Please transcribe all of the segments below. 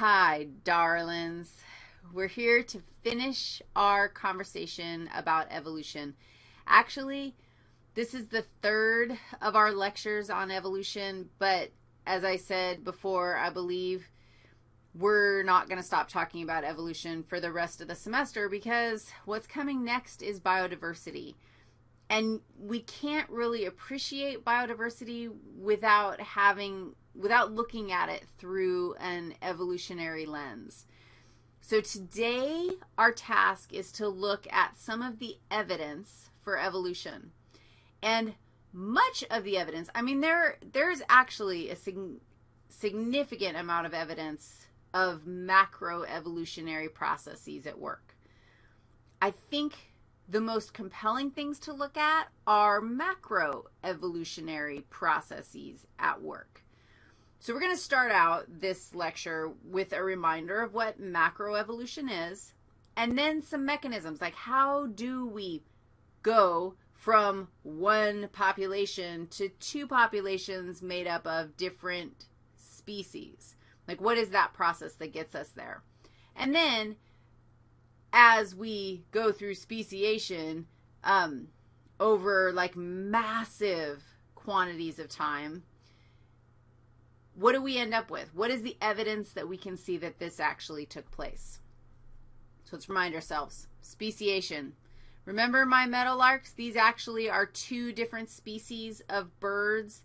Hi, darlings. We're here to finish our conversation about evolution. Actually, this is the third of our lectures on evolution, but as I said before, I believe we're not going to stop talking about evolution for the rest of the semester because what's coming next is biodiversity. And we can't really appreciate biodiversity without having without looking at it through an evolutionary lens. So today our task is to look at some of the evidence for evolution. And much of the evidence, I mean there there's actually a sig- significant amount of evidence of macroevolutionary processes at work. I think the most compelling things to look at are macroevolutionary processes at work. So we're going to start out this lecture with a reminder of what macroevolution is and then some mechanisms like how do we go from one population to two populations made up of different species. Like what is that process that gets us there? And then as we go through speciation um, over like massive quantities of time, what do we end up with? What is the evidence that we can see that this actually took place? So let's remind ourselves. Speciation. Remember my meadowlarks? These actually are two different species of birds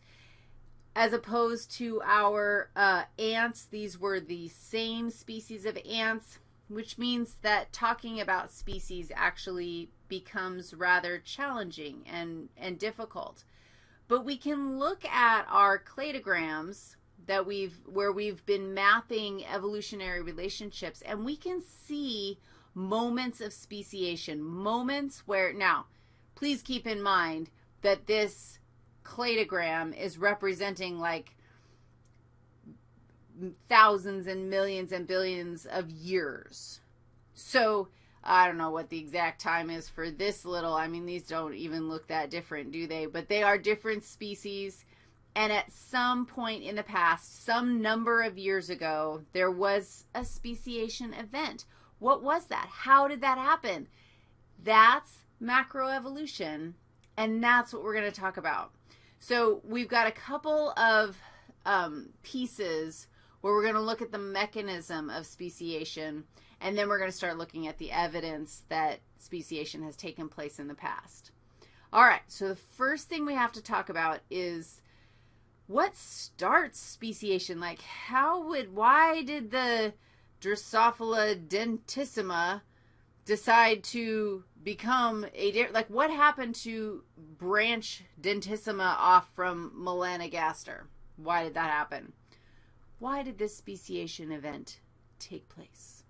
as opposed to our uh, ants. These were the same species of ants, which means that talking about species actually becomes rather challenging and, and difficult. But we can look at our cladograms that we've where we've been mapping evolutionary relationships and we can see moments of speciation, moments where now please keep in mind that this cladogram is representing like thousands and millions and billions of years. So, I don't know what the exact time is for this little. I mean, these don't even look that different, do they? But they are different species and at some point in the past, some number of years ago, there was a speciation event. What was that? How did that happen? That's macroevolution, and that's what we're going to talk about. So we've got a couple of um, pieces where we're going to look at the mechanism of speciation, and then we're going to start looking at the evidence that speciation has taken place in the past. All right, so the first thing we have to talk about is what starts speciation? Like, how would, why did the Drosophila dentissima decide to become a, like, what happened to branch dentissima off from Melanogaster? Why did that happen? Why did this speciation event take place?